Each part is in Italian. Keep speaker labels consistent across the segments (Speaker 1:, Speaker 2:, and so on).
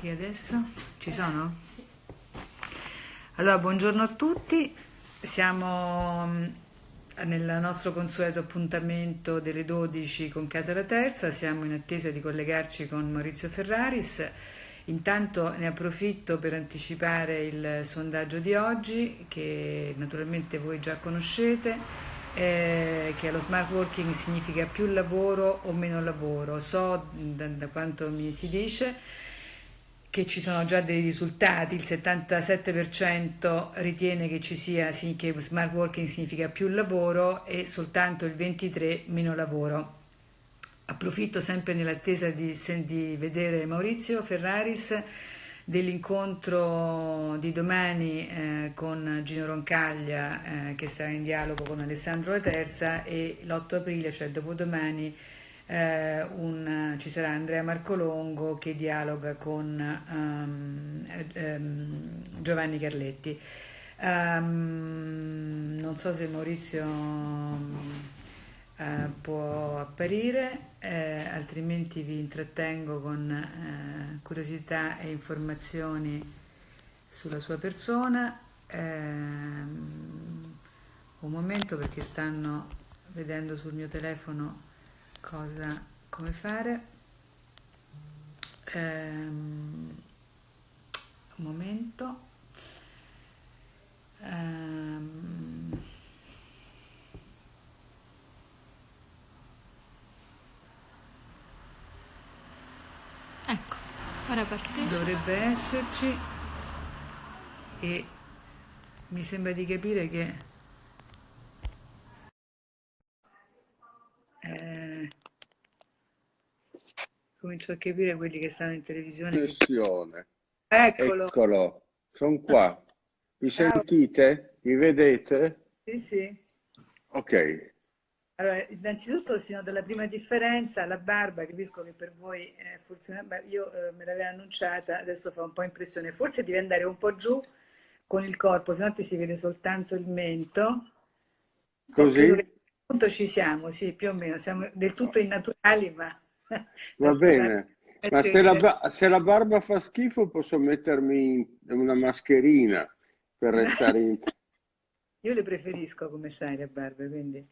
Speaker 1: E adesso? Ci sono? Allora, buongiorno a tutti, siamo mm, nel nostro consueto appuntamento delle 12 con Casa La Terza, siamo in attesa di collegarci con Maurizio Ferraris. Intanto ne approfitto per anticipare il sondaggio di oggi che naturalmente voi già conoscete eh, che lo smart working significa più lavoro o meno lavoro. So da, da quanto mi si dice che ci sono già dei risultati, il 77% ritiene che ci sia che smart working significa più lavoro e soltanto il 23% meno lavoro. Approfitto sempre nell'attesa di, di vedere Maurizio Ferraris dell'incontro di domani eh, con Gino Roncaglia eh, che sarà in dialogo con Alessandro La Terza e l'8 aprile, cioè dopodomani, eh, un, ci sarà Andrea Marcolongo che dialoga con um, um, Giovanni Carletti. Um, non so se Maurizio eh, può apparire, eh, altrimenti vi intrattengo con eh, curiosità e informazioni sulla sua persona. Ehm, un momento perché stanno vedendo sul mio telefono cosa, come fare. Ehm, un momento. Ehm,
Speaker 2: Ecco, ora partecipa.
Speaker 1: Dovrebbe esserci e mi sembra di capire che eh, comincio a capire quelli che stanno in televisione.
Speaker 3: Connessione.
Speaker 1: Eccolo.
Speaker 3: Eccolo, sono qua. Mi sentite? Mi vedete?
Speaker 1: Sì, sì.
Speaker 3: Ok.
Speaker 1: Allora, innanzitutto si nota la prima differenza, la barba, capisco che per voi forse una barba, io eh, me l'avevo annunciata, adesso fa un po' impressione, forse devi andare un po' giù con il corpo, se no ti si vede soltanto il mento. Credo
Speaker 3: Così?
Speaker 1: che appunto ci siamo, sì, più o meno, siamo del tutto innaturali, ma...
Speaker 3: Va bene. Ma se la, se la barba fa schifo posso mettermi una mascherina per restare in...
Speaker 1: Io le preferisco come sai le barbe, quindi...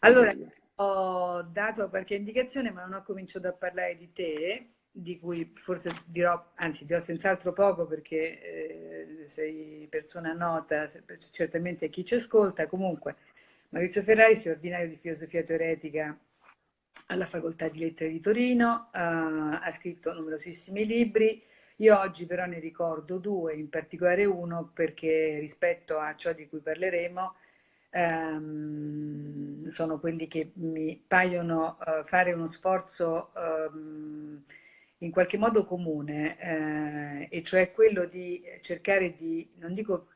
Speaker 1: Allora, ho dato qualche indicazione, ma non ho cominciato a parlare di te, di cui forse dirò, anzi dirò senz'altro poco perché eh, sei persona nota, certamente a chi ci ascolta. Comunque, Maurizio Ferrari è ordinario di filosofia teoretica alla Facoltà di Lettere di Torino, eh, ha scritto numerosissimi libri. Io oggi però ne ricordo due, in particolare uno perché rispetto a ciò di cui parleremo, ehm, sono quelli che mi paiono eh, fare uno sforzo ehm, in qualche modo comune, eh, e cioè quello di cercare di, non dico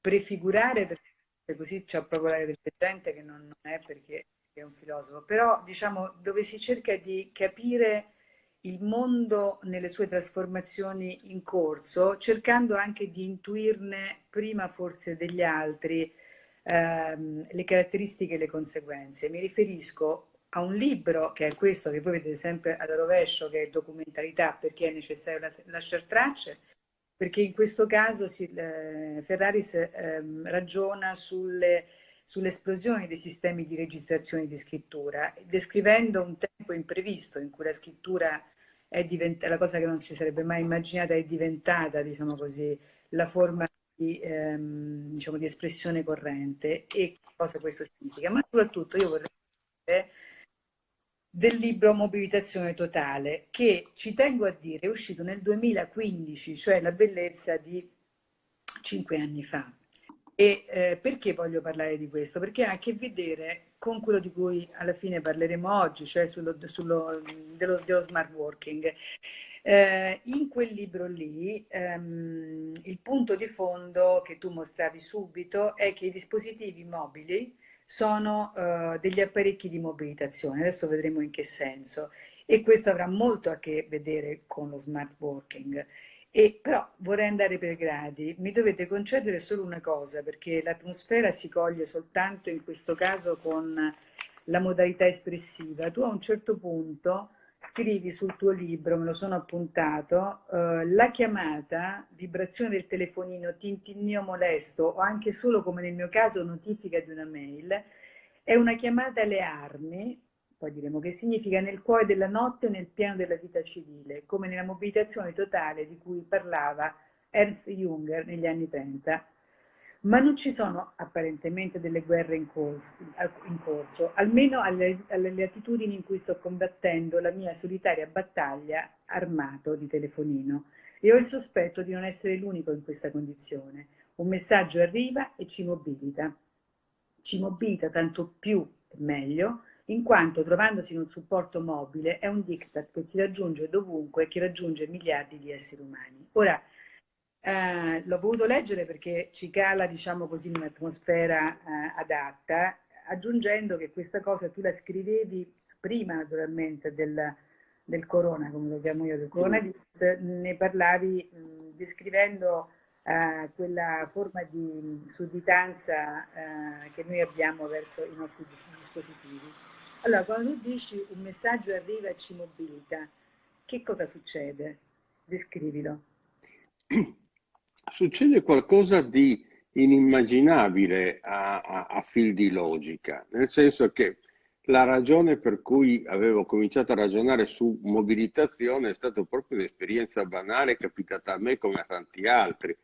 Speaker 1: prefigurare, perché così c'è proprio l'aria del gente che non, non è perché è un filosofo, però diciamo dove si cerca di capire il mondo nelle sue trasformazioni in corso, cercando anche di intuirne prima forse degli altri ehm, le caratteristiche e le conseguenze. Mi riferisco a un libro che è questo che voi vedete sempre alla rovescio, che è documentalità, perché è necessario la- lasciare tracce, perché in questo caso si, eh, Ferraris ehm, ragiona sulle, sull'esplosione dei sistemi di registrazione di scrittura, descrivendo un tempo imprevisto in cui la scrittura è diventata, la cosa che non si sarebbe mai immaginata, è diventata, diciamo così, la forma di, ehm, diciamo, di espressione corrente e cosa questo significa. Ma soprattutto io vorrei dire del libro Mobilitazione Totale, che ci tengo a dire è uscito nel 2015, cioè la bellezza di cinque anni fa. E eh, perché voglio parlare di questo? Perché ha a che vedere con quello di cui alla fine parleremo oggi, cioè sullo, sullo, dello, dello smart working. Eh, in quel libro lì ehm, il punto di fondo che tu mostravi subito è che i dispositivi mobili sono eh, degli apparecchi di mobilitazione, adesso vedremo in che senso, e questo avrà molto a che vedere con lo smart working. E però vorrei andare per gradi, mi dovete concedere solo una cosa, perché l'atmosfera si coglie soltanto in questo caso con la modalità espressiva. Tu a un certo punto scrivi sul tuo libro, me lo sono appuntato, eh, la chiamata, vibrazione del telefonino, tintinnio molesto o anche solo come nel mio caso notifica di una mail, è una chiamata alle armi, poi diremo che significa nel cuore della notte nel piano della vita civile, come nella mobilitazione totale di cui parlava Ernst Junger negli anni 30 ma non ci sono apparentemente delle guerre in corso, in corso almeno alle, alle, latitudini in cui sto combattendo la mia solitaria battaglia armato di telefonino e ho il sospetto di non essere l'unico in questa condizione. Un messaggio arriva e ci mobilita. Ci mobilita tanto più e meglio in quanto trovandosi in un supporto mobile è un diktat che ti raggiunge dovunque e che raggiunge miliardi di esseri umani. Ora, eh, l'ho voluto leggere perché ci cala, diciamo così, in un'atmosfera eh, adatta, aggiungendo che questa cosa tu la scrivevi prima naturalmente del, del corona, come lo chiamo io, del coronavirus, ne parlavi mh, descrivendo eh, quella forma di sudditanza eh, che noi abbiamo verso i nostri dispositivi. Allora, quando tu dici un messaggio arriva e ci mobilita, che cosa succede? Descrivilo.
Speaker 3: succede qualcosa di inimmaginabile a, a, a fil di logica, nel senso che la ragione per cui avevo cominciato a ragionare su mobilitazione è stata proprio un'esperienza banale capitata a me come a tanti altri.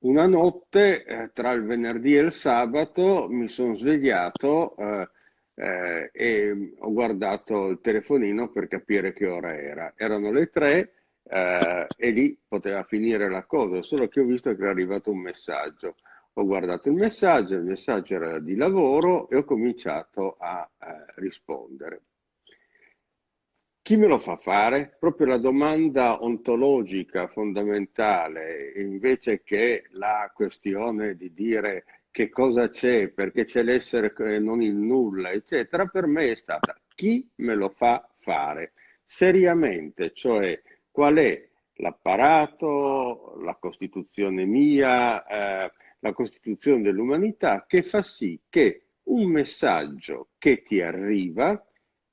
Speaker 3: Una notte eh, tra il venerdì e il sabato mi sono svegliato eh, eh, e ho guardato il telefonino per capire che ora era. Erano le tre eh, e lì poteva finire la cosa, solo che ho visto che era arrivato un messaggio. Ho guardato il messaggio, il messaggio era di lavoro e ho cominciato a eh, rispondere. Chi me lo fa fare? Proprio la domanda ontologica fondamentale, invece che la questione di dire che cosa c'è, perché c'è l'essere e non il nulla, eccetera, per me è stata chi me lo fa fare seriamente, cioè qual è l'apparato, la Costituzione mia, eh, la Costituzione dell'umanità che fa sì che un messaggio che ti arriva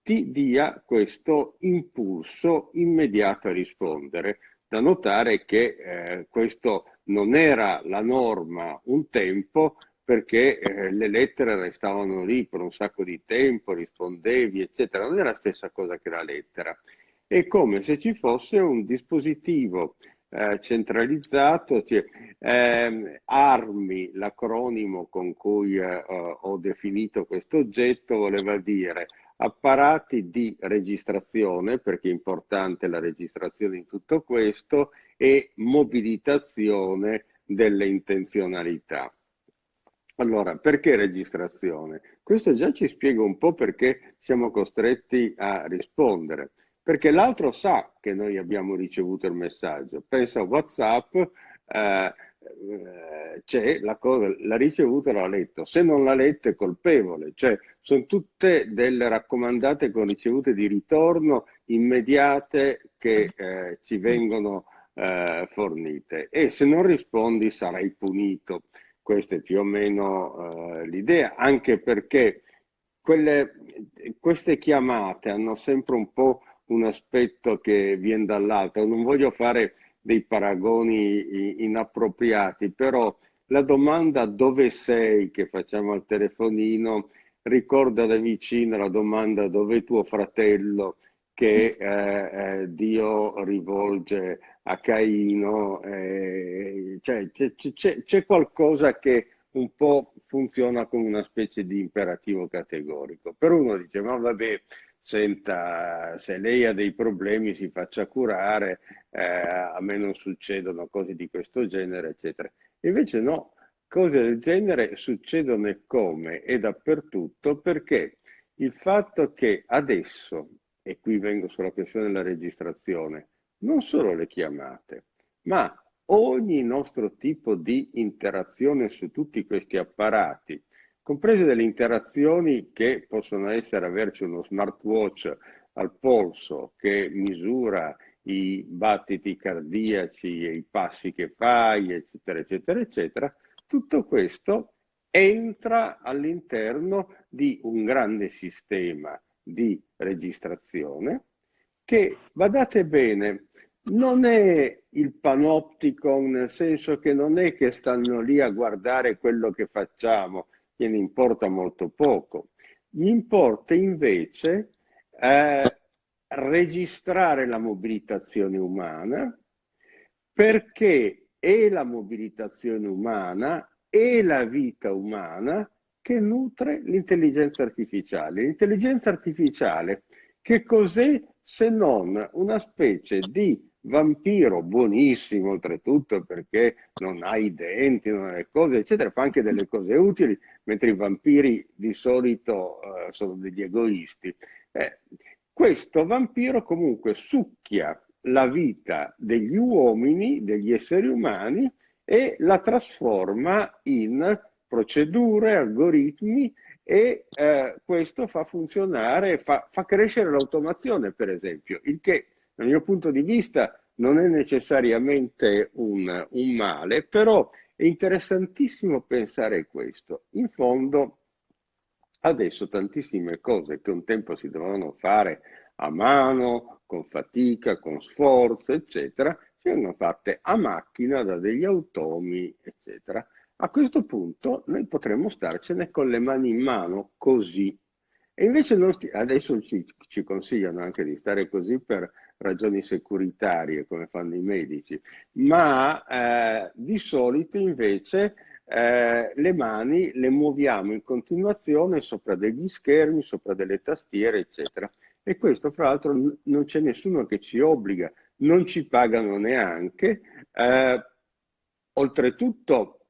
Speaker 3: ti dia questo impulso immediato a rispondere. Da notare che eh, questo non era la norma un tempo perché eh, le lettere restavano lì per un sacco di tempo, rispondevi, eccetera. Non è la stessa cosa che la lettera è come se ci fosse un dispositivo eh, centralizzato, cioè, eh, ARMI, l'acronimo con cui eh, ho definito questo oggetto, voleva dire apparati di registrazione, perché è importante la registrazione in tutto questo, e mobilitazione delle intenzionalità. Allora, perché registrazione? Questo già ci spiega un po' perché siamo costretti a rispondere perché l'altro sa che noi abbiamo ricevuto il messaggio. Pensa a WhatsApp, eh, eh, c'è la cosa, l'ha ricevuto e l'ha letto. Se non l'ha letto è colpevole, cioè sono tutte delle raccomandate con ricevute di ritorno immediate che eh, ci vengono eh, fornite e se non rispondi sarai punito. Questa è più o meno eh, l'idea, anche perché quelle, queste chiamate hanno sempre un po' un aspetto che viene dall'alto. Non voglio fare dei paragoni inappropriati, però la domanda dove sei che facciamo al telefonino ricorda da vicino la domanda dove è tuo fratello che eh, eh, Dio rivolge a Caino. Eh, cioè, c'è qualcosa che un po' funziona come una specie di imperativo categorico. Per uno dice, ma vabbè, senta, se lei ha dei problemi si faccia curare, eh, a me non succedono cose di questo genere, eccetera. Invece no, cose del genere succedono e come e dappertutto perché il fatto che adesso, e qui vengo sulla questione della registrazione, non solo le chiamate, ma ogni nostro tipo di interazione su tutti questi apparati, comprese delle interazioni che possono essere averci uno smartwatch al polso che misura i battiti cardiaci e i passi che fai, eccetera, eccetera, eccetera, tutto questo entra all'interno di un grande sistema di registrazione che, badate bene, non è il panopticon, nel senso che non è che stanno lì a guardare quello che facciamo, gliene importa molto poco. Gli importa invece eh, registrare la mobilitazione umana perché è la mobilitazione umana e la vita umana che nutre l'intelligenza artificiale. L'intelligenza artificiale che cos'è se non una specie di vampiro buonissimo oltretutto perché non ha i denti, non ha le cose eccetera, fa anche delle cose utili, mentre i vampiri di solito uh, sono degli egoisti. Eh, questo vampiro comunque succhia la vita degli uomini, degli esseri umani e la trasforma in procedure, algoritmi e eh, questo fa funzionare, fa, fa crescere l'automazione per esempio, il che dal mio punto di vista non è necessariamente un, un male, però è interessantissimo pensare questo. In fondo adesso tantissime cose che un tempo si dovevano fare a mano, con fatica, con sforzo, eccetera, vengono fatte a macchina da degli automi, eccetera. A questo punto noi potremmo starcene con le mani in mano così. E invece adesso ci, ci, consigliano anche di stare così per ragioni securitarie, come fanno i medici, ma eh, di solito invece eh, le mani le muoviamo in continuazione sopra degli schermi, sopra delle tastiere, eccetera. E questo, fra l'altro, non c'è nessuno che ci obbliga, non ci pagano neanche. Eh, oltretutto,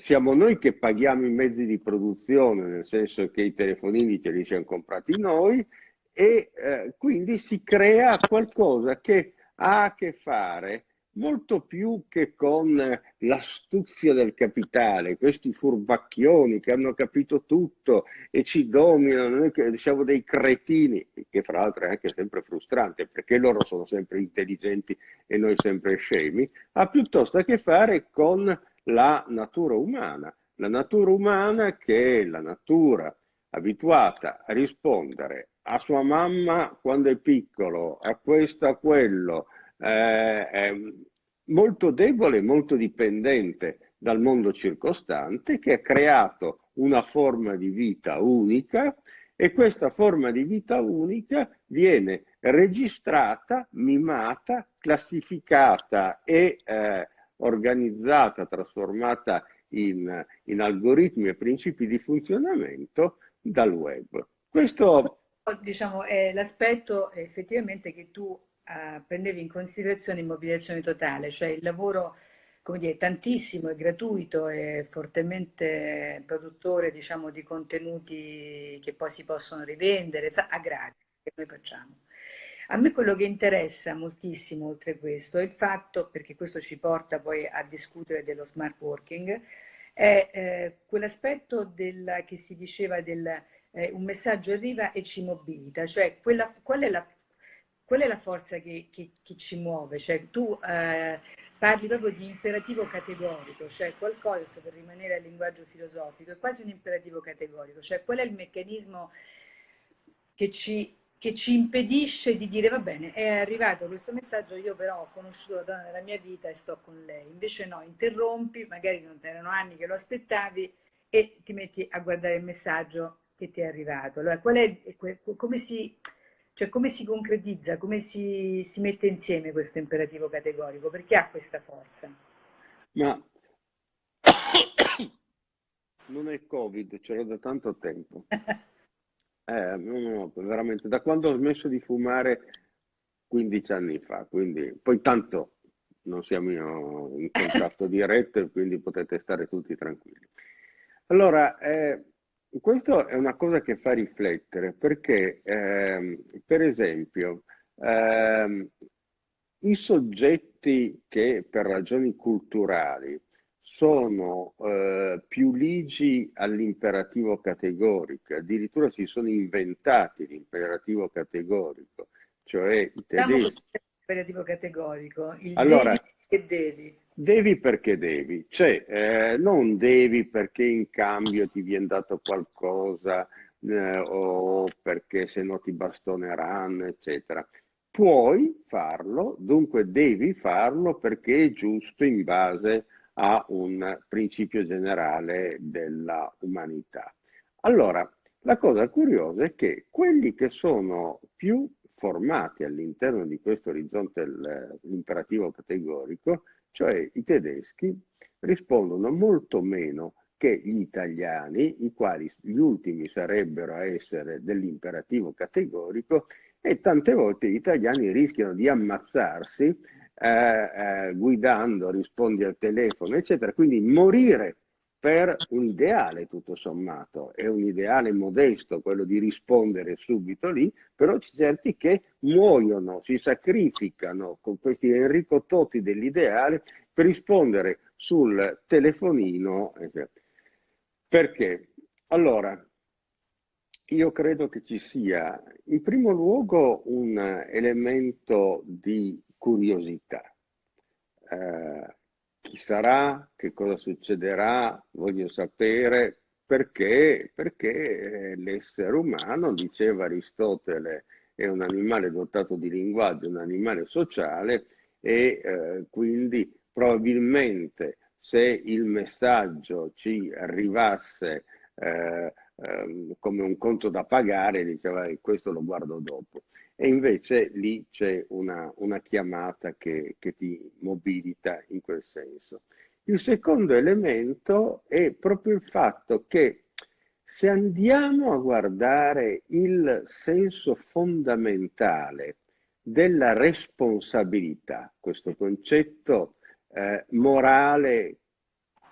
Speaker 3: siamo noi che paghiamo i mezzi di produzione, nel senso che i telefonini ce li siamo comprati noi, e eh, quindi si crea qualcosa che ha a che fare molto più che con l'astuzia del capitale, questi furbacchioni che hanno capito tutto e ci dominano, noi che siamo dei cretini, che fra l'altro è anche sempre frustrante perché loro sono sempre intelligenti e noi sempre scemi, ha piuttosto a che fare con la natura umana. La natura umana che è la natura abituata a rispondere a sua mamma quando è piccolo, a questo, a quello, eh, molto debole, molto dipendente dal mondo circostante, che ha creato una forma di vita unica e questa forma di vita unica viene registrata, mimata, classificata e eh, organizzata, trasformata in, in, algoritmi e principi di funzionamento dal web.
Speaker 1: Questo diciamo, è l'aspetto effettivamente che tu uh, prendevi in considerazione in mobilitazione totale, cioè il lavoro come dire, tantissimo e gratuito e fortemente produttore diciamo, di contenuti che poi si possono rivendere a gratis che noi facciamo. A me quello che interessa moltissimo oltre questo è il fatto, perché questo ci porta poi a discutere dello smart working, è eh, quell'aspetto che si diceva del eh, un messaggio arriva e ci mobilita, cioè quella, qual, è la, qual, è la, forza che, che, che ci muove? Cioè, tu eh, parli proprio di imperativo categorico, cioè qualcosa, per rimanere al linguaggio filosofico, è quasi un imperativo categorico, cioè qual è il meccanismo che ci, che ci impedisce di dire va bene, è arrivato questo messaggio, io però ho conosciuto la donna della mia vita e sto con lei, invece no, interrompi, magari non erano anni che lo aspettavi e ti metti a guardare il messaggio che ti è arrivato. Allora, qual è, come, si, cioè, come si concretizza, come si, si mette insieme questo imperativo categorico? Perché ha questa forza?
Speaker 3: Ma non è Covid, ce l'ho da tanto tempo. eh, no, veramente, da quando ho smesso di fumare 15 anni fa, quindi poi tanto non siamo in contatto diretto, quindi potete stare tutti tranquilli. Allora, eh, questo è una cosa che fa riflettere perché, ehm, per esempio, ehm, i soggetti che per ragioni culturali sono eh, più ligi all'imperativo categorico, addirittura si sono inventati l'imperativo categorico, cioè i tedeschi.
Speaker 1: L'imperativo categorico, il
Speaker 3: allora,
Speaker 1: devi e devi.
Speaker 3: Devi perché devi, cioè eh, non devi perché in cambio ti viene dato qualcosa eh, o perché se no ti bastoneranno, eccetera. puoi farlo, dunque devi farlo perché è giusto in base a un principio generale della umanità. Allora, la cosa curiosa è che quelli che sono più formati all'interno di questo orizzonte l'imperativo categorico, cioè i tedeschi, rispondono molto meno che gli italiani, i quali gli ultimi sarebbero a essere dell'imperativo categorico, e tante volte gli italiani rischiano di ammazzarsi eh, eh, guidando, rispondi al telefono, eccetera, quindi morire per un ideale tutto sommato, è un ideale modesto quello di rispondere subito lì, però c'è certi che muoiono, si sacrificano con questi Enrico Totti dell'ideale per rispondere sul telefonino. Perché? Allora, io credo che ci sia in primo luogo un elemento di curiosità. Eh, chi sarà, che cosa succederà, voglio sapere perché, perché l'essere umano, diceva Aristotele, è un animale dotato di linguaggio, un animale sociale e eh, quindi probabilmente se il messaggio ci arrivasse eh, eh, come un conto da pagare, diceva questo lo guardo dopo e invece lì c'è una, una chiamata che, che ti mobilita in quel senso. Il secondo elemento è proprio il fatto che se andiamo a guardare il senso fondamentale della responsabilità, questo concetto eh, morale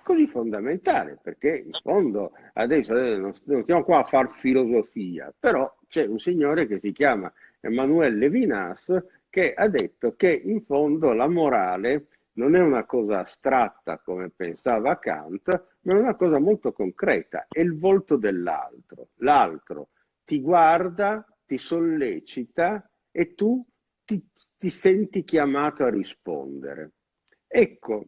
Speaker 3: così fondamentale, perché in fondo adesso non, non stiamo qua a fare filosofia, però c'è un signore che si chiama Emmanuel Levinas, che ha detto che in fondo la morale non è una cosa astratta come pensava Kant, ma è una cosa molto concreta, è il volto dell'altro. L'altro ti guarda, ti sollecita e tu ti, ti senti chiamato a rispondere. Ecco,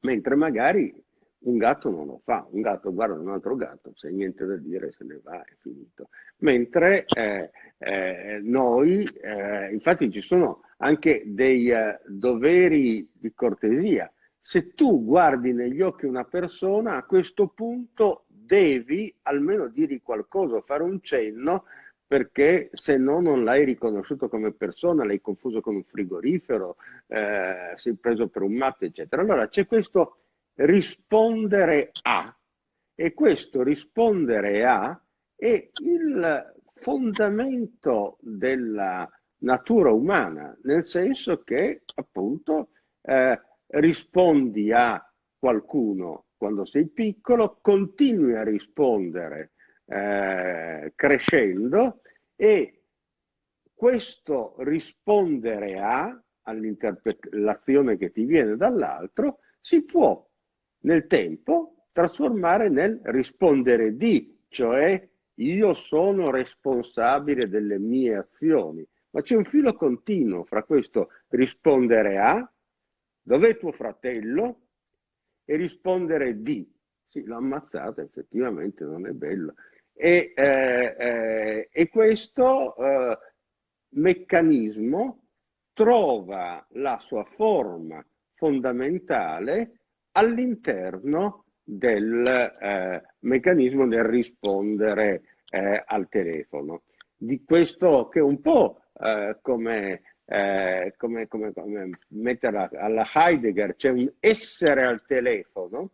Speaker 3: mentre magari un gatto non lo fa, un gatto guarda un altro gatto, se niente da dire se ne va, è finito. Mentre eh, eh, noi, eh, infatti ci sono anche dei eh, doveri di cortesia. Se tu guardi negli occhi una persona, a questo punto devi almeno dirgli qualcosa, fare un cenno, perché se no non l'hai riconosciuto come persona, l'hai confuso con un frigorifero, eh, sei preso per un matto, eccetera. Allora c'è questo rispondere a. E questo rispondere a è il fondamento della natura umana, nel senso che appunto eh, rispondi a qualcuno quando sei piccolo, continui a rispondere eh, crescendo e questo rispondere a all'interpretazione che ti viene dall'altro si può nel tempo trasformare nel rispondere di, cioè io sono responsabile delle mie azioni. Ma c'è un filo continuo fra questo rispondere a, dov'è tuo fratello, e rispondere di. Sì, l'ho ammazzata, effettivamente non è bello. E, eh, eh, e questo eh, meccanismo trova la sua forma fondamentale all'interno del eh, meccanismo del rispondere al telefono. Di questo che è un po' come, eh, come, come, come metterla alla Heidegger, c'è un essere al telefono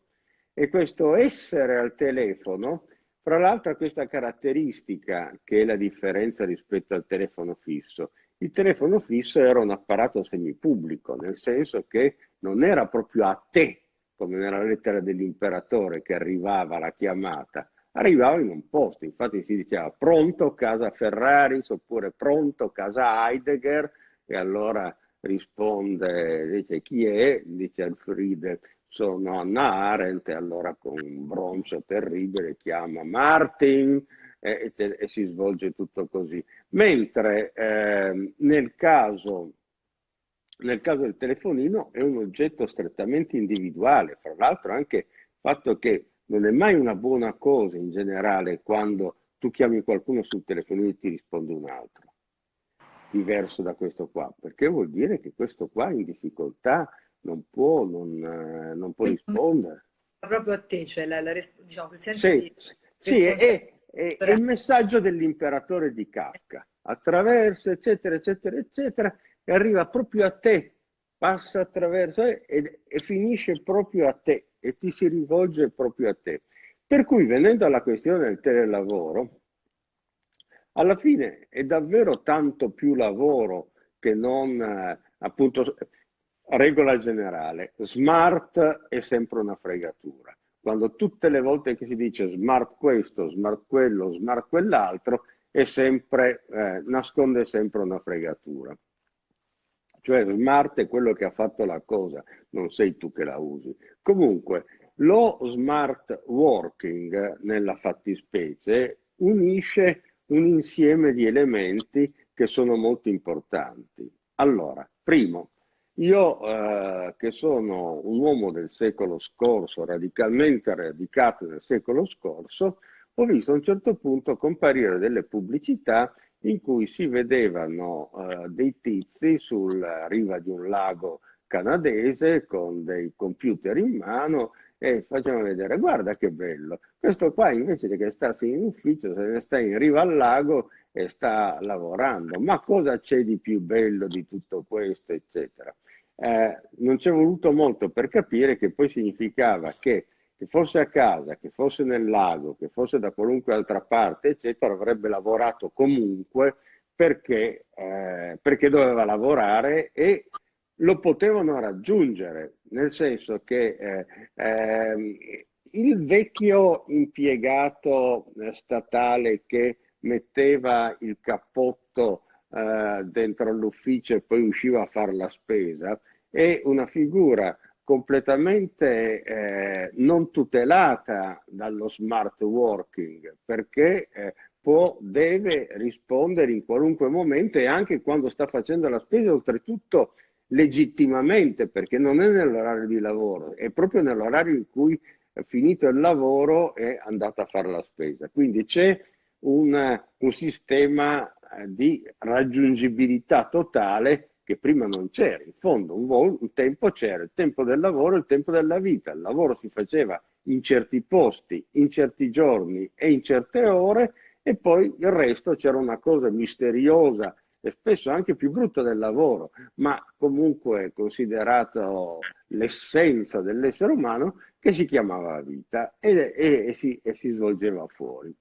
Speaker 3: e questo essere al telefono, fra l'altro questa caratteristica che è la differenza rispetto al telefono fisso. Il telefono fisso era un apparato semipubblico, nel senso che non era proprio a te come nella lettera dell'imperatore che arrivava la chiamata, arrivava in un posto, infatti si diceva pronto casa Ferraris oppure pronto casa Heidegger e allora risponde, dice chi è? Dice Alfride, sono Anna Arendt e allora con un broncio terribile chiama Martin e, e, e si svolge tutto così. Mentre eh, nel caso nel caso del telefonino è un oggetto strettamente individuale, fra l'altro anche il fatto che non è mai una buona cosa in generale quando tu chiami qualcuno sul telefonino e ti risponde un altro. diverso da questo qua? Perché vuol dire che questo qua è in difficoltà, non può, non, eh, non può rispondere.
Speaker 1: Proprio a te, cioè la, la, diciamo, il
Speaker 3: senso sì, di... Sì, è, è, è il messaggio dell'imperatore di Kafka, attraverso, eccetera, eccetera, eccetera, e arriva proprio a te, passa attraverso e, e finisce proprio a te e ti si rivolge proprio a te. Per cui venendo alla questione del telelavoro, alla fine è davvero tanto più lavoro che non eh, appunto regola generale. Smart è sempre una fregatura. Quando tutte le volte che si dice smart questo, smart quello, smart quell'altro, sempre, eh, nasconde sempre una fregatura. Cioè smart è quello che ha fatto la cosa, non sei tu che la usi. Comunque, lo smart working nella fattispecie unisce un insieme di elementi che sono molto importanti. Allora, primo, io eh, che sono un uomo del secolo scorso, radicalmente radicato nel secolo scorso, ho visto a un certo punto comparire delle pubblicità in cui si vedevano eh, dei tizi sulla riva di un lago canadese con dei computer in mano e facevano vedere guarda che bello, questo qua invece che starsi in ufficio se ne sta in riva al lago e sta lavorando, ma cosa c'è di più bello di tutto questo eccetera. Eh, non ci è voluto molto per capire che poi significava che che fosse a casa, che fosse nel lago, che fosse da qualunque altra parte, eccetera, avrebbe lavorato comunque perché, eh, perché doveva lavorare e lo potevano raggiungere, nel senso che eh, eh, il vecchio impiegato eh, statale che metteva il cappotto eh, dentro l'ufficio e poi usciva a fare la spesa è una figura completamente eh, non tutelata dallo smart working perché eh, può, deve rispondere in qualunque momento e anche quando sta facendo la spesa, oltretutto legittimamente perché non è nell'orario di lavoro, è proprio nell'orario in cui è finito il lavoro è andato a fare la spesa. Quindi c'è un, un sistema eh, di raggiungibilità totale che prima non c'era. In fondo un, un tempo c'era il tempo del lavoro e il tempo della vita. Il lavoro si faceva in certi posti, in certi giorni e in certe ore e poi il resto c'era una cosa misteriosa e spesso anche più brutta del lavoro, ma comunque considerato l'essenza dell'essere umano che si chiamava vita e, e, e, si, e si svolgeva fuori.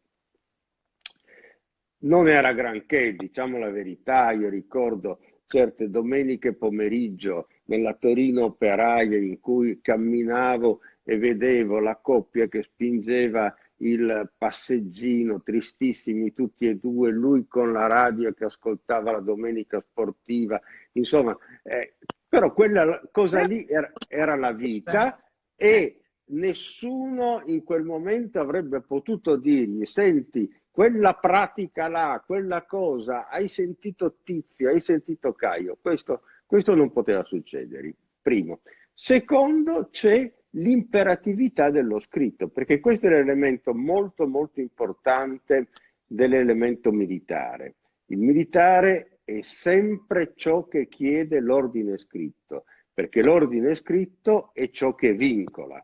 Speaker 3: Non era granché, diciamo la verità, io ricordo certe domeniche pomeriggio nella Torino operaia in cui camminavo e vedevo la coppia che spingeva il passeggino, tristissimi tutti e due, lui con la radio che ascoltava la domenica sportiva, insomma, eh, però quella cosa lì era, era la vita e nessuno in quel momento avrebbe potuto dirgli, senti, quella pratica là, quella cosa, hai sentito Tizio, hai sentito Caio, questo, questo non poteva succedere, primo. Secondo, c'è l'imperatività dello scritto, perché questo è l'elemento molto molto importante dell'elemento militare. Il militare è sempre ciò che chiede l'ordine scritto, perché l'ordine scritto è ciò che vincola.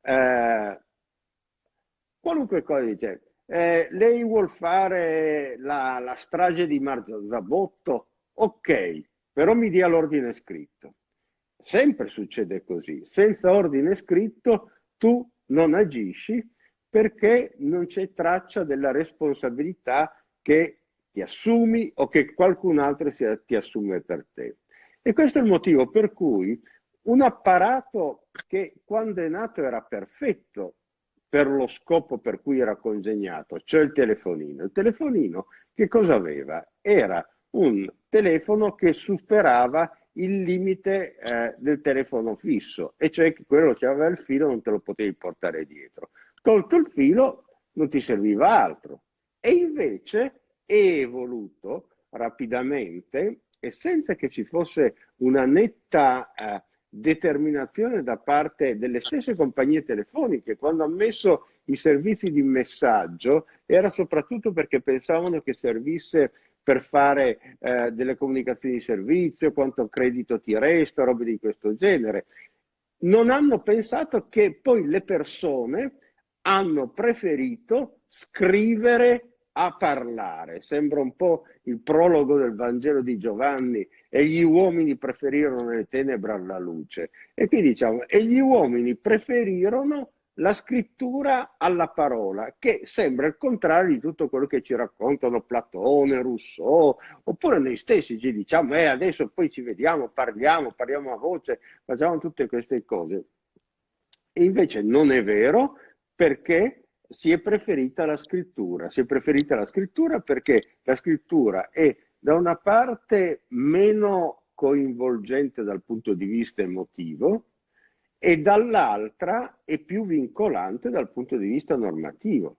Speaker 3: Eh, qualunque cosa dice, eh, lei vuol fare la, la strage di Marzabotto? Ok, però mi dia l'ordine scritto. Sempre succede così, senza ordine scritto tu non agisci perché non c'è traccia della responsabilità che ti assumi o che qualcun altro ti assume per te. E questo è il motivo per cui un apparato che quando è nato era perfetto per lo scopo per cui era congegnato, cioè il telefonino. Il telefonino che cosa aveva? Era un telefono che superava il limite eh, del telefono fisso, e cioè che quello che aveva il filo non te lo potevi portare dietro. Tolto il filo non ti serviva altro. E invece è evoluto rapidamente e senza che ci fosse una netta eh, determinazione da parte delle stesse compagnie telefoniche. Quando hanno messo i servizi di messaggio era soprattutto perché pensavano che servisse per fare eh, delle comunicazioni di servizio, quanto credito ti resta, robe di questo genere. Non hanno pensato che poi le persone hanno preferito scrivere a parlare. Sembra un po' il prologo del Vangelo di Giovanni e gli uomini preferirono le tenebre alla luce. E qui diciamo, e gli uomini preferirono la scrittura alla parola, che sembra il contrario di tutto quello che ci raccontano Platone, Rousseau, oppure noi stessi ci diciamo, eh, adesso poi ci vediamo, parliamo, parliamo a voce, facciamo tutte queste cose. E invece non è vero perché si è preferita la scrittura. Si è preferita la scrittura perché la scrittura è da una parte meno coinvolgente dal punto di vista emotivo, e dall'altra è più vincolante dal punto di vista normativo,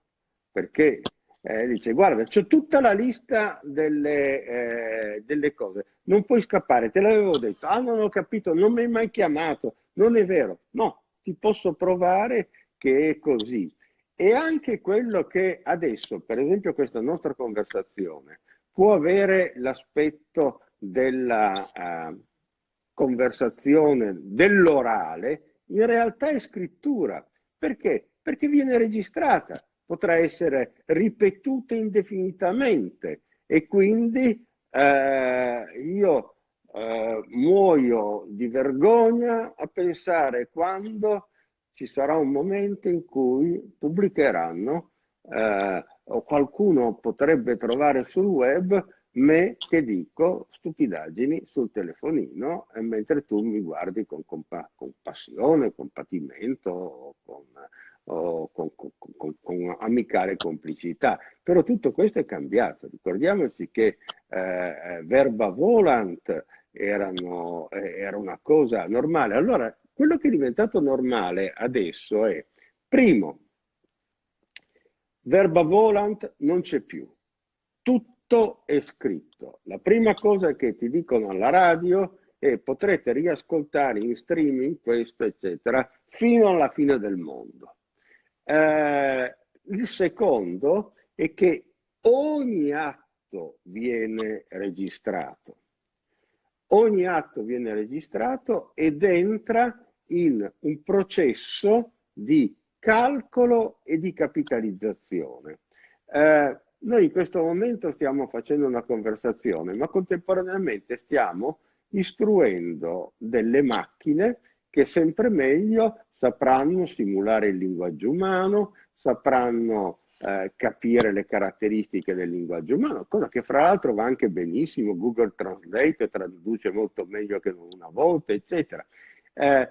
Speaker 3: perché eh, dice guarda c'è tutta la lista delle, eh, delle, cose, non puoi scappare, te l'avevo detto, ah non ho capito, non mi hai mai chiamato, non è vero, no, ti posso provare che è così. E anche quello che adesso, per esempio questa nostra conversazione, può avere l'aspetto della uh, conversazione, dell'orale, in realtà è scrittura. Perché? Perché viene registrata, potrà essere ripetuta indefinitamente e quindi eh, io eh, muoio di vergogna a pensare quando ci sarà un momento in cui pubblicheranno eh, o qualcuno potrebbe trovare sul web me che dico stupidaggini sul telefonino e mentre tu mi guardi con, compa con passione, con patimento o con, o con, con, con, amicale complicità. Però tutto questo è cambiato. Ricordiamoci che eh, verba volant erano, eh, era una cosa normale. Allora, quello che è diventato normale adesso è, primo, verba volant non c'è più. Tutto tutto è scritto. La prima cosa che ti dicono alla radio è potrete riascoltare in streaming questo, eccetera, fino alla fine del mondo. Eh, il secondo è che ogni atto viene registrato. Ogni atto viene registrato ed entra in un processo di calcolo e di capitalizzazione. Eh, noi in questo momento stiamo facendo una conversazione, ma contemporaneamente stiamo istruendo delle macchine che sempre meglio sapranno simulare il linguaggio umano, sapranno eh, capire le caratteristiche del linguaggio umano, cosa che fra l'altro va anche benissimo, Google Translate traduce molto meglio che una volta, eccetera. Eh,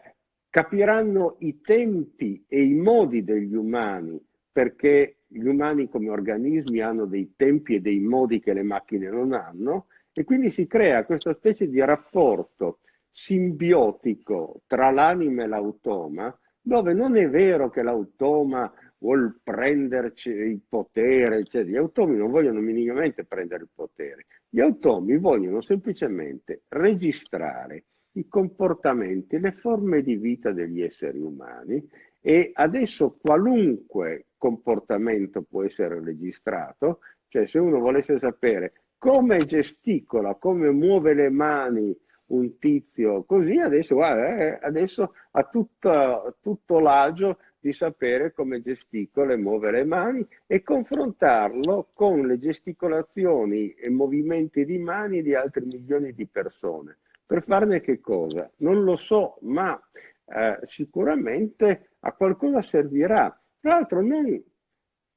Speaker 3: capiranno i tempi e i modi degli umani perché gli umani come organismi hanno dei tempi e dei modi che le macchine non hanno e quindi si crea questa specie di rapporto simbiotico tra l'anima e l'automa dove non è vero che l'automa vuol prenderci il potere, cioè gli automi non vogliono minimamente prendere il potere, gli automi vogliono semplicemente registrare i comportamenti, le forme di vita degli esseri umani e adesso qualunque comportamento può essere registrato, cioè se uno volesse sapere come gesticola, come muove le mani un tizio così, adesso, guarda, eh, adesso ha tutto, tutto l'agio di sapere come gesticola e muove le mani e confrontarlo con le gesticolazioni e movimenti di mani di altri milioni di persone. Per farne che cosa? Non lo so, ma eh, sicuramente a qualcosa servirà. Tra l'altro, noi,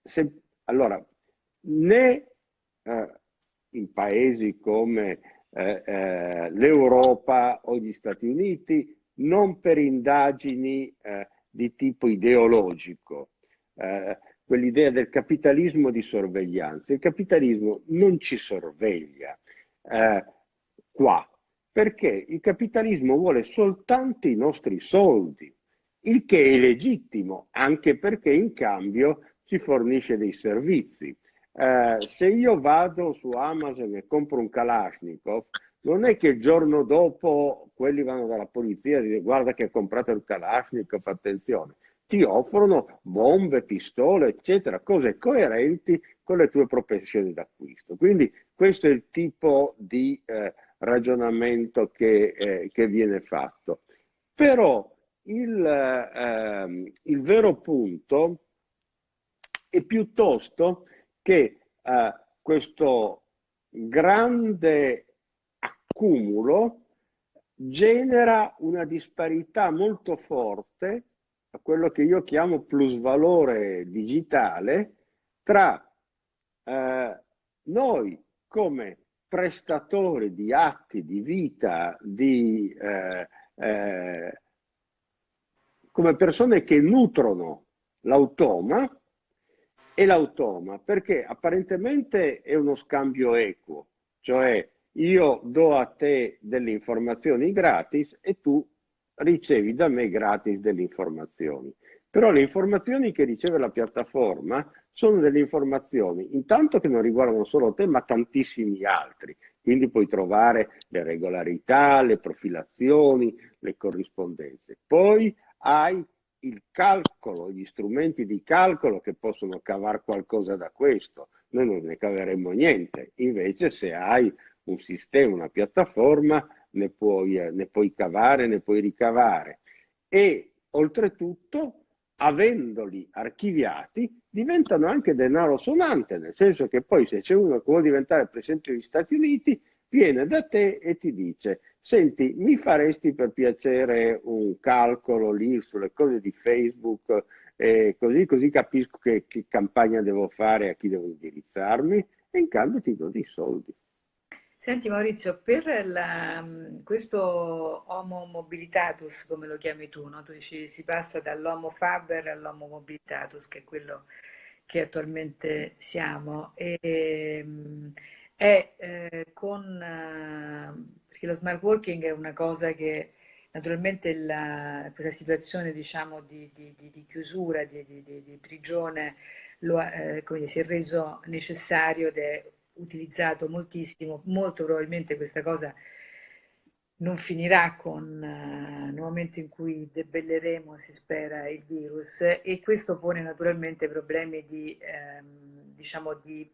Speaker 3: se, allora, né eh, in paesi come eh, eh, l'Europa o gli Stati Uniti, non per indagini eh, di tipo ideologico, eh, quell'idea del capitalismo di sorveglianza. Il capitalismo non ci sorveglia eh, qua, perché il capitalismo vuole soltanto i nostri soldi il che è legittimo, anche perché in cambio ci fornisce dei servizi. Eh, se io vado su Amazon e compro un Kalashnikov, non è che il giorno dopo quelli vanno dalla polizia e dicono guarda che hai comprato il Kalashnikov, attenzione. ti offrono bombe, pistole, eccetera, cose coerenti con le tue propensioni d'acquisto. Quindi questo è il tipo di eh, ragionamento che, eh, che, viene fatto. Però il, eh, il, vero punto è piuttosto che eh, questo grande accumulo genera una disparità molto forte quello che io chiamo plusvalore digitale tra eh, noi come prestatori di atti di vita, di, eh, eh, come persone che nutrono l'automa e l'automa, perché apparentemente è uno scambio equo, cioè io do a te delle informazioni gratis e tu ricevi da me gratis delle informazioni. Però le informazioni che riceve la piattaforma sono delle informazioni, intanto che non riguardano solo te, ma tantissimi altri. Quindi puoi trovare le regolarità, le profilazioni, le corrispondenze. Poi hai il calcolo, gli strumenti di calcolo che possono cavare qualcosa da questo. Noi non ne caveremo niente. Invece se hai un sistema, una piattaforma, ne puoi, eh, ne puoi cavare, ne puoi ricavare. E oltretutto, avendoli archiviati, diventano anche denaro sonante, nel senso che poi se c'è uno che vuole diventare Presidente degli Stati Uniti, viene da te e ti dice, senti, mi faresti per piacere un calcolo lì sulle cose di Facebook, eh, così, così capisco che, che campagna devo fare, a chi devo indirizzarmi, e in cambio ti do dei soldi.
Speaker 1: Senti Maurizio, per la, questo Homo mobilitatus, come lo chiami tu, no? tu dici si passa dall'Homo faber all'Homo mobilitatus, che è quello che attualmente siamo, e, è eh, con, eh, perché lo smart working è una cosa che naturalmente la, questa situazione diciamo, di, di, di, di chiusura, di, prigione, lo, eh, si è reso necessario ed è utilizzato moltissimo, molto probabilmente questa cosa non finirà con uh, nel momento in cui debelleremo, si spera, il virus e questo pone naturalmente problemi di, ehm, diciamo di,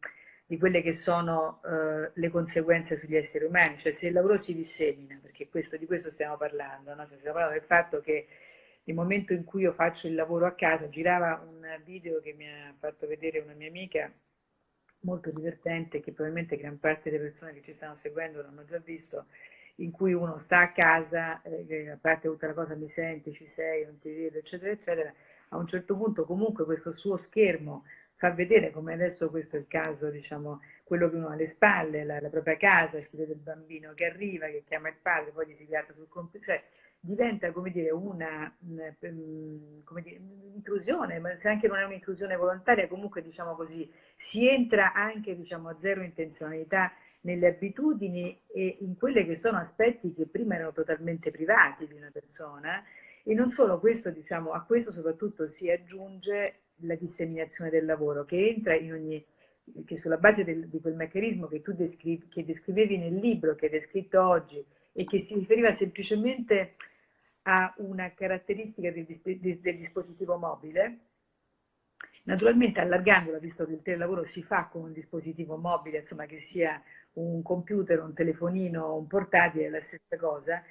Speaker 1: di, quelle che sono uh, le conseguenze sugli esseri umani, cioè se il lavoro si dissemina, perché questo, di questo stiamo parlando, no? cioè, stiamo parlando del fatto che nel momento in cui io faccio il lavoro a casa, girava un video che mi ha fatto vedere una mia amica molto divertente che probabilmente gran parte delle persone che ci stanno seguendo l'hanno già visto, in cui uno sta a casa, eh, a parte tutta la cosa mi senti, ci sei, non ti vedo, eccetera, eccetera, a un certo punto comunque questo suo schermo fa vedere come adesso questo è il caso, diciamo, quello che uno ha alle spalle, la, la propria casa, si vede il bambino che arriva, che chiama il padre, poi gli si piazza sul computer, cioè diventa come dire una mm, come dire, intrusione, ma se anche non è un'intrusione volontaria, comunque diciamo così, si entra anche diciamo a zero intenzionalità nelle abitudini e in quelli che sono aspetti che prima erano totalmente privati di una persona e non solo questo, diciamo, a questo soprattutto si aggiunge la disseminazione del lavoro che entra in ogni che sulla base del, di quel meccanismo che tu descrivi, che descrivevi nel libro, che hai descritto oggi e che si riferiva semplicemente ha una caratteristica del, del dispositivo mobile, naturalmente allargandola, visto che il telelavoro si fa con un dispositivo mobile, insomma che sia un computer, un telefonino, un portatile, è la stessa cosa,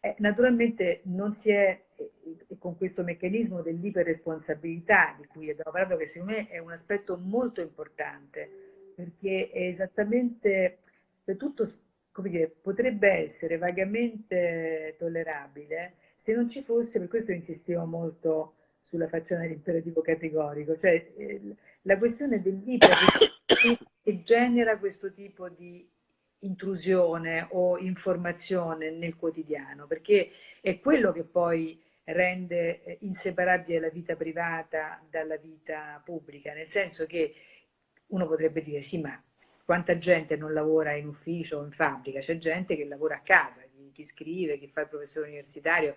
Speaker 1: eh, naturalmente non si è, eh, con questo meccanismo dell'iperresponsabilità di cui abbiamo parlato, che secondo me è un aspetto molto importante, perché è esattamente, per tutto, come dire, potrebbe essere vagamente tollerabile, se non ci fosse, per questo insistevo molto sulla faccione dell'imperativo categorico, cioè eh, la questione dell'iper che genera questo tipo di intrusione o informazione nel quotidiano, perché è quello che poi rende eh, inseparabile la vita privata dalla vita pubblica, nel senso che uno potrebbe dire sì, ma quanta gente non lavora in ufficio o in fabbrica, c'è gente che lavora a casa, chi, chi, scrive, chi fa il professore universitario,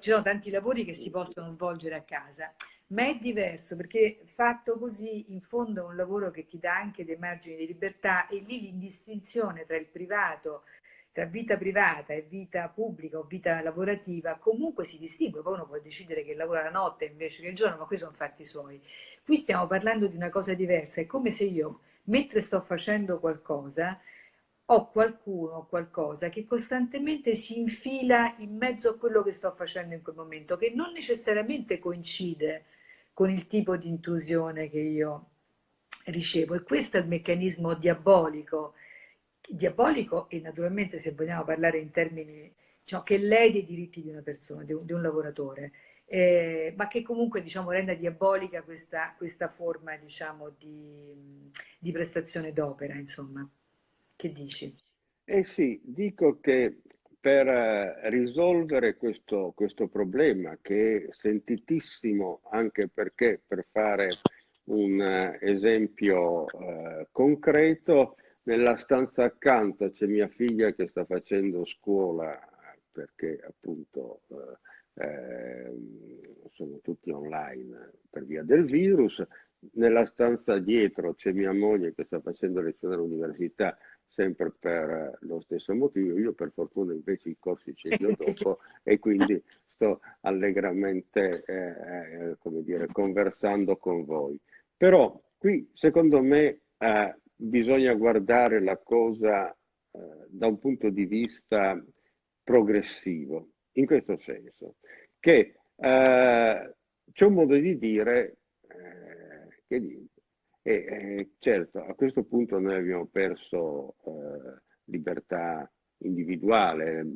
Speaker 1: ci sono tanti lavori che si possono svolgere a casa, ma è diverso perché fatto così in fondo è un lavoro che ti dà anche dei margini di libertà e lì l'indistinzione tra il privato tra vita privata e vita pubblica o vita lavorativa comunque si distingue, poi uno può decidere che lavora la notte invece che il giorno, ma qui sono fatti suoi. Qui stiamo parlando di una cosa diversa, è come se io, mentre sto facendo qualcosa, ho qualcuno o qualcosa che costantemente si infila in mezzo a quello che sto facendo in quel momento, che non necessariamente coincide con il tipo di intrusione che io ricevo. E questo è il meccanismo diabolico diabolico e naturalmente se vogliamo parlare in termini diciamo, che lede i diritti di una persona, di un, di un lavoratore, eh, ma che comunque diciamo, renda diabolica questa, questa forma diciamo, di, di prestazione d'opera, insomma. Che dici?
Speaker 3: Eh sì, dico che per eh, risolvere questo, questo problema che è sentitissimo anche perché per fare un uh, esempio uh, concreto nella stanza accanto c'è mia figlia che sta facendo scuola perché appunto eh, ehm, sono tutti online per via del virus. Nella stanza dietro c'è mia moglie che sta facendo lezione all'università sempre per lo stesso motivo. Io per fortuna invece i corsi ce li ho dopo e quindi sto allegramente eh, eh, come dire, conversando con voi. Però qui secondo me eh, bisogna guardare la cosa eh, da un punto di vista progressivo, in questo senso, che eh, c'è un modo di dire eh, che e, eh, certo a questo punto noi abbiamo perso eh, libertà individuale,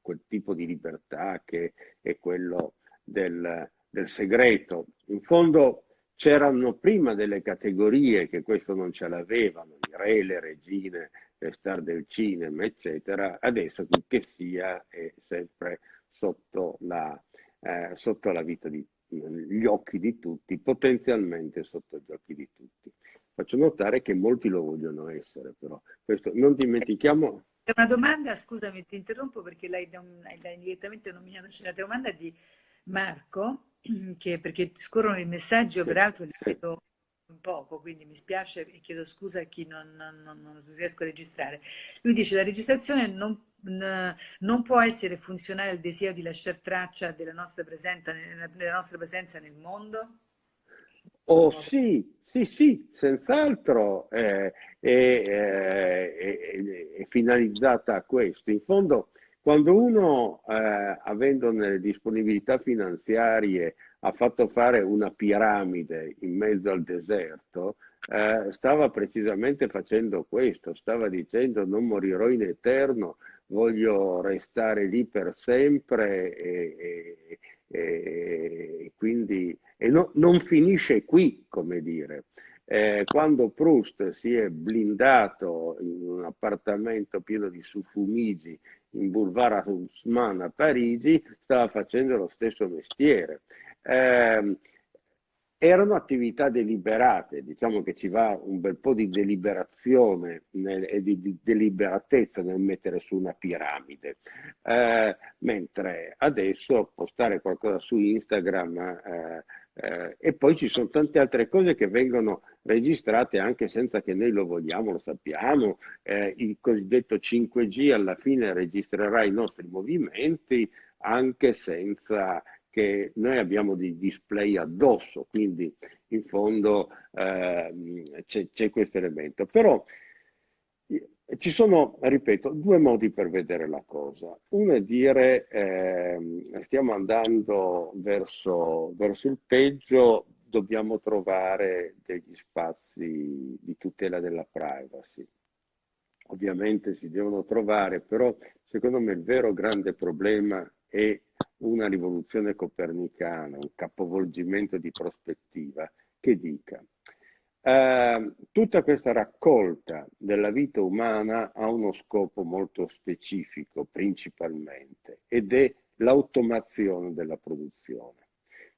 Speaker 3: quel tipo di libertà che è quello del, del segreto. In fondo C'erano prima delle categorie che questo non ce l'avevano, i re, le regine, le star del cinema, eccetera. Adesso che sia è sempre sotto la, eh, sotto la vita di gli occhi di tutti, potenzialmente sotto gli occhi di tutti. Faccio notare che molti lo vogliono essere, però. Questo, non dimentichiamo...
Speaker 1: È una domanda, scusami, ti interrompo perché l'hai, direttamente nominata, c'è una domanda di Marco che, perché scorrono i messaggi, peraltro li vedo un poco, quindi mi spiace e chiedo scusa a chi non, non, non riesco a registrare. Lui dice la registrazione non, non, può essere funzionale al desiderio di lasciare traccia della nostra presenza, della nostra presenza nel mondo?
Speaker 3: Oh sì, sì, sì, senz'altro eh, è, è, è, è, finalizzata a questo. In fondo quando uno, eh, avendo nelle disponibilità finanziarie, ha fatto fare una piramide in mezzo al deserto, eh, stava precisamente facendo questo, stava dicendo non morirò in eterno, voglio restare lì per sempre e, e, e quindi e no, non finisce qui, come dire. Eh, quando Proust si è blindato in un appartamento pieno di suffumigi in Boulevard Haussmann a Parigi, stava facendo lo stesso mestiere. Eh, erano attività deliberate, diciamo che ci va un bel po' di deliberazione nel, e di, di, deliberatezza nel mettere su una piramide, eh, mentre adesso postare qualcosa su Instagram eh, eh, e poi ci sono tante altre cose che vengono registrate anche senza che noi lo vogliamo, lo sappiamo. Eh, il cosiddetto 5G alla fine registrerà i nostri movimenti anche senza che noi abbiamo dei display addosso, quindi in fondo eh, c'è questo elemento. Però ci sono, ripeto, due modi per vedere la cosa. Uno è dire eh, stiamo andando verso, verso il peggio, dobbiamo trovare degli spazi di tutela della privacy. Ovviamente si devono trovare, però secondo me il vero grande problema è una rivoluzione copernicana, un capovolgimento di prospettiva che dica eh, tutta questa raccolta della vita umana ha uno scopo molto specifico principalmente ed è l'automazione della produzione.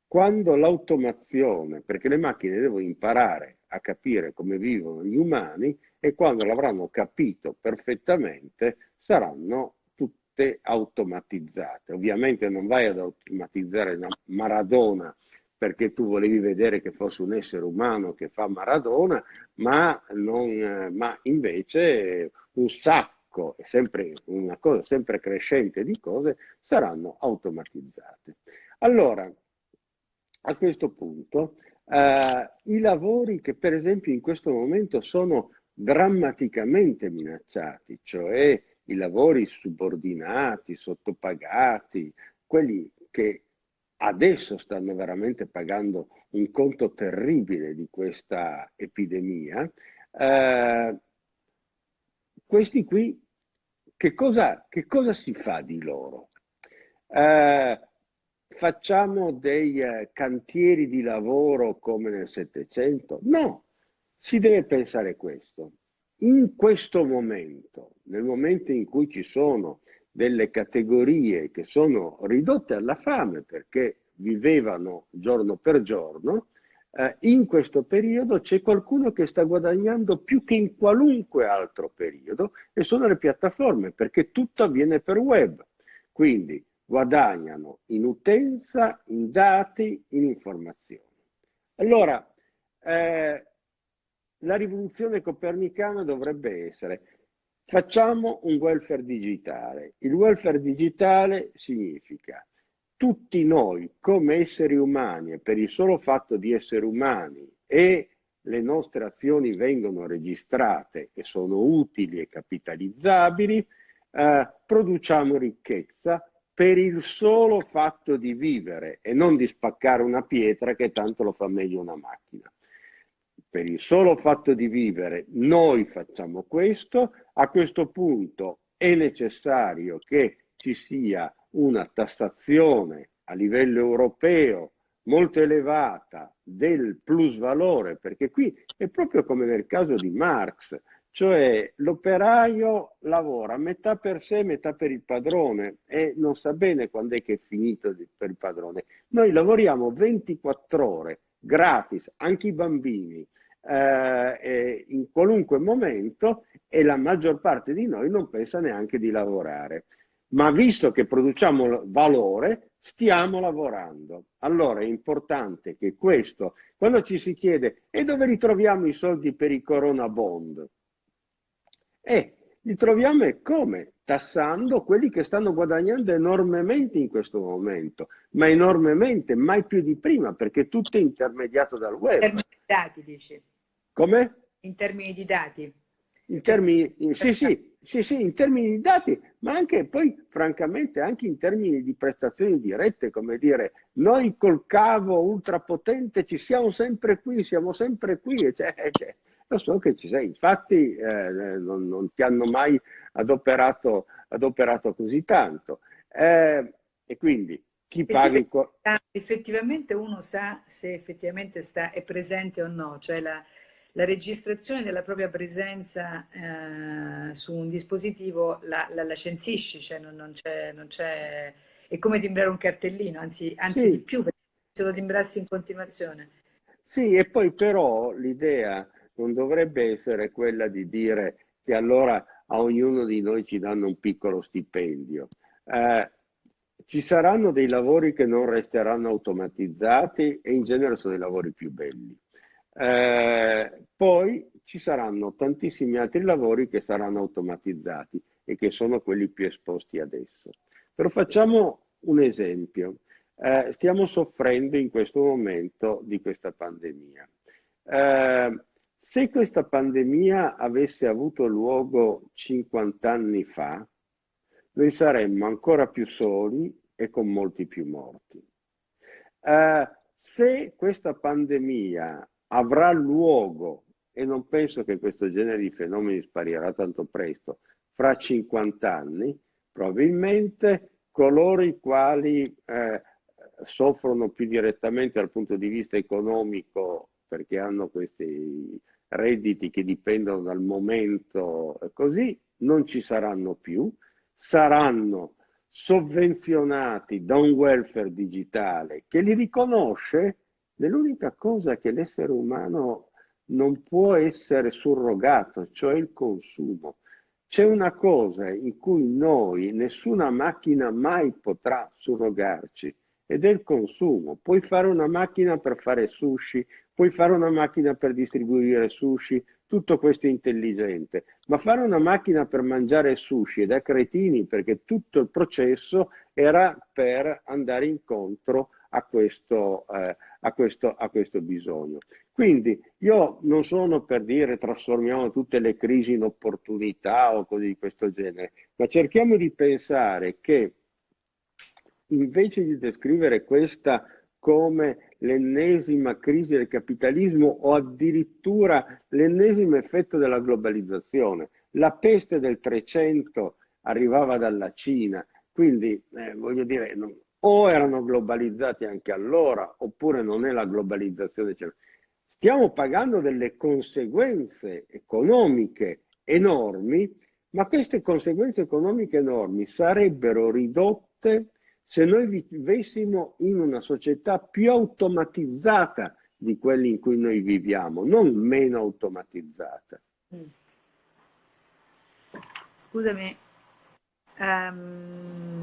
Speaker 3: Quando l'automazione, perché le macchine devono imparare a capire come vivono gli umani e quando l'avranno capito perfettamente saranno tutte automatizzate. Ovviamente non vai ad automatizzare Maradona perché tu volevi vedere che fosse un essere umano che fa Maradona, ma, non, ma invece un sacco e sempre una cosa sempre crescente di cose saranno automatizzate. Allora, a questo punto, eh, i lavori che per esempio in questo momento sono drammaticamente minacciati, cioè i lavori subordinati, sottopagati, quelli che adesso stanno veramente pagando un conto terribile di questa epidemia, eh, questi qui, che cosa, che cosa, si fa di loro? Eh, facciamo dei eh, cantieri di lavoro come nel Settecento? No, si deve pensare questo. In questo momento, nel momento in cui ci sono delle categorie che sono ridotte alla fame perché vivevano giorno per giorno, eh, in questo periodo c'è qualcuno che sta guadagnando più che in qualunque altro periodo e sono le piattaforme perché tutto avviene per web. Quindi guadagnano in utenza, in dati, in informazioni. Allora, eh, la rivoluzione copernicana dovrebbe essere facciamo un welfare digitale. Il welfare digitale significa tutti noi come esseri umani e per il solo fatto di essere umani e le nostre azioni vengono registrate e sono utili e capitalizzabili, eh, produciamo ricchezza per il solo fatto di vivere e non di spaccare una pietra che tanto lo fa meglio una macchina per il solo fatto di vivere noi facciamo questo, a questo punto è necessario che ci sia una tassazione a livello europeo molto elevata del plus valore, perché qui è proprio come nel caso di Marx, cioè l'operaio lavora metà per sé, metà per il padrone e non sa bene quando è che è finito per il padrone. Noi lavoriamo 24 ore gratis, anche i bambini, eh, in qualunque momento e la maggior parte di noi non pensa neanche di lavorare. Ma visto che produciamo valore, stiamo lavorando. Allora è importante che questo, quando ci si chiede e dove ritroviamo i soldi per i corona bond? Eh, li troviamo e come? Tassando quelli che stanno guadagnando enormemente in questo momento, ma enormemente, mai più di prima, perché tutto è intermediato dal web. In termini
Speaker 1: di dati, dici?
Speaker 3: Come?
Speaker 1: In termini di dati.
Speaker 3: In termini, in, sì, sì, sì, sì, in termini di dati, ma anche poi, francamente, anche in termini di prestazioni dirette, come dire, noi col cavo ultrapotente ci siamo sempre qui, siamo sempre qui, cioè, cioè, lo so che ci sei, infatti eh, non, non, ti hanno mai adoperato, adoperato così tanto. Eh, e quindi chi paga
Speaker 1: sì, effettivamente uno sa se effettivamente sta, è presente o no, cioè la, la registrazione della propria presenza eh, su un dispositivo la, la, la censisci, cioè non, non c'è, è come timbrare un cartellino, anzi, anzi sì. di più, perché se lo timbrassi in continuazione.
Speaker 3: Sì, e poi però l'idea non dovrebbe essere quella di dire che allora a ognuno di noi ci danno un piccolo stipendio. Eh, ci saranno dei lavori che non resteranno automatizzati e in genere sono i lavori più belli. Eh, poi ci saranno tantissimi altri lavori che saranno automatizzati e che sono quelli più esposti adesso. Però facciamo un esempio. Eh, stiamo soffrendo in questo momento di questa pandemia. Eh, se questa pandemia avesse avuto luogo 50 anni fa, noi saremmo ancora più soli e con molti più morti. Eh, se questa pandemia avrà luogo, e non penso che questo genere di fenomeni sparirà tanto presto, fra 50 anni, probabilmente coloro i quali eh, soffrono più direttamente dal punto di vista economico perché hanno questi redditi che dipendono dal momento e così, non ci saranno più, saranno sovvenzionati da un welfare digitale che li riconosce nell'unica cosa che l'essere umano non può essere surrogato, cioè il consumo. C'è una cosa in cui noi, nessuna macchina mai potrà surrogarci, ed è il consumo. Puoi fare una macchina per fare sushi, puoi fare una macchina per distribuire sushi, tutto questo intelligente, ma fare una macchina per mangiare sushi è da cretini perché tutto il processo era per andare incontro a questo, eh, a questo, a questo bisogno. Quindi io non sono per dire trasformiamo tutte le crisi in opportunità o cose di questo genere, ma cerchiamo di pensare che invece di descrivere questa come l'ennesima crisi del capitalismo o addirittura l'ennesimo effetto della globalizzazione. La peste del 300 arrivava dalla Cina, quindi eh, voglio dire, non, o erano globalizzati anche allora, oppure non è la globalizzazione. Stiamo pagando delle conseguenze economiche enormi, ma queste conseguenze economiche enormi sarebbero ridotte se noi vivessimo in una società più automatizzata di quella in cui noi viviamo, non meno automatizzata. Mm.
Speaker 1: Scusami, um,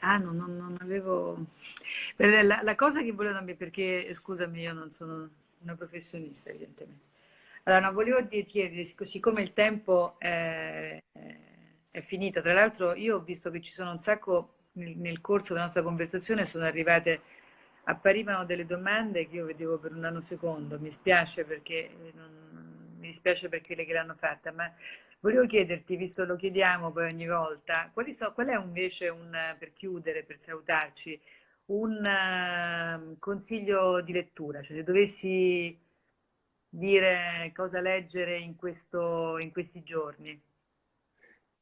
Speaker 1: ah no, non, non avevo... La, la, cosa che volevo dire, perché scusami, io non sono una professionista evidentemente. Allora, non volevo chiedere, siccome il tempo è, è finito, tra l'altro io ho visto che ci sono un sacco nel corso della nostra conversazione sono arrivate, apparivano delle domande che io vedevo per un nanosecondo, mi spiace perché, non, mi dispiace perché le che l'hanno fatta, ma volevo chiederti, visto lo chiediamo poi ogni volta, so, qual è invece un, per chiudere, per salutarci, un uh, consiglio di lettura, cioè se dovessi dire cosa leggere in, questo, in questi giorni?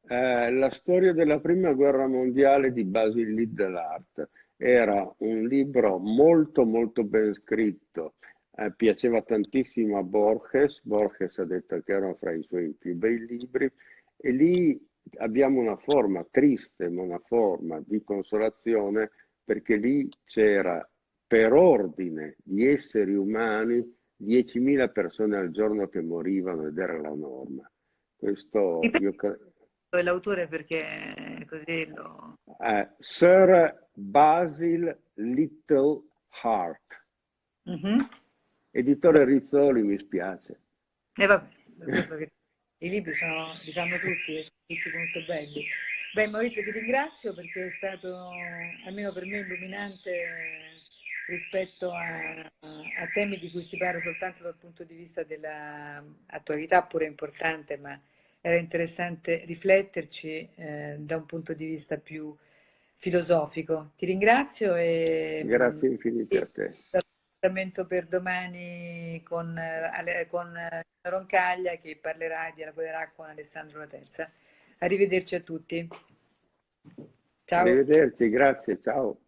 Speaker 3: Eh, la storia della prima guerra mondiale di Basil Liddelart era un libro molto molto ben scritto, eh, piaceva tantissimo a Borges, Borges ha detto che era fra i suoi più bei libri e lì abbiamo una forma triste ma una forma di consolazione perché lì c'era per ordine di esseri umani 10.000 persone al giorno che morivano ed era la norma. Questo io
Speaker 1: l'autore perché così lo...
Speaker 3: Uh, Sir Basil Little Heart. Mm -hmm. Editore Rizzoli, mi spiace.
Speaker 1: E eh, vabbè, che i libri sono, li fanno tutti, tutti molto belli. Beh, Maurizio, ti ringrazio perché è stato, almeno per me, illuminante rispetto a, a temi di cui si parla soltanto dal punto di vista dell'attualità, pure importante, ma era interessante rifletterci eh, da un punto di vista più filosofico. Ti ringrazio e...
Speaker 3: Grazie infinite a te.
Speaker 1: L'appuntamento per domani con, eh, con eh, Roncaglia che parlerà e dialogherà con Alessandro La Terza. Arrivederci a tutti.
Speaker 3: Ciao. Arrivederci, grazie, ciao.